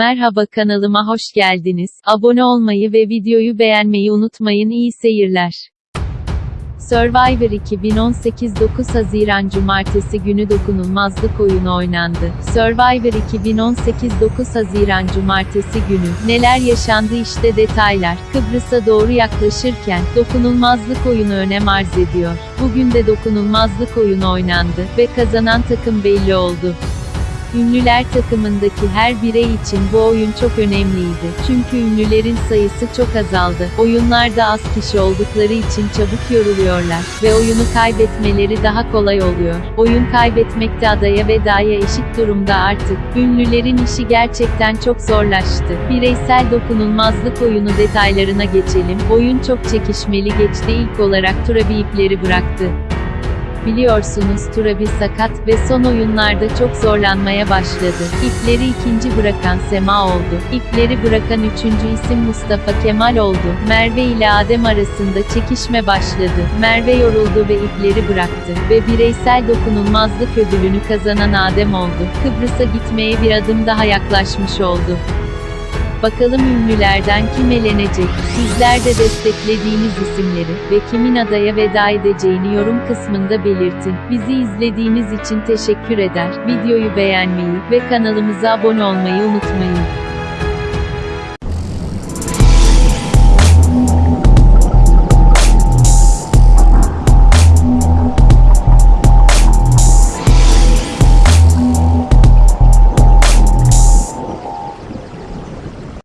Merhaba kanalıma hoş geldiniz. Abone olmayı ve videoyu beğenmeyi unutmayın. İyi seyirler. Survivor 2018 9 Haziran Cumartesi günü dokunulmazlık oyunu oynandı. Survivor 2018 9 Haziran Cumartesi günü neler yaşandı işte detaylar. Kıbrıs'a doğru yaklaşırken dokunulmazlık oyunu önem arz ediyor. Bugün de dokunulmazlık oyunu oynandı ve kazanan takım belli oldu. Ünlüler takımındaki her birey için bu oyun çok önemliydi. Çünkü ünlülerin sayısı çok azaldı. Oyunlarda az kişi oldukları için çabuk yoruluyorlar ve oyunu kaybetmeleri daha kolay oluyor. Oyun kaybetmekte adaya ve daya eşit durumda artık. Ünlülerin işi gerçekten çok zorlaştı. Bireysel dokunulmazlık oyunu detaylarına geçelim. Oyun çok çekişmeli geçti. İlk olarak Turabi ipleri bıraktı. Biliyorsunuz Turabi sakat ve son oyunlarda çok zorlanmaya başladı. İpleri ikinci bırakan Sema oldu. İpleri bırakan üçüncü isim Mustafa Kemal oldu. Merve ile Adem arasında çekişme başladı. Merve yoruldu ve ipleri bıraktı. Ve bireysel dokunulmazlık ödülünü kazanan Adem oldu. Kıbrıs'a gitmeye bir adım daha yaklaşmış oldu. Bakalım ünlülerden kim elenecek? Sizler de desteklediğiniz isimleri ve kimin adaya veda edeceğini yorum kısmında belirtin. Bizi izlediğiniz için teşekkür eder. Videoyu beğenmeyi ve kanalımıza abone olmayı unutmayın.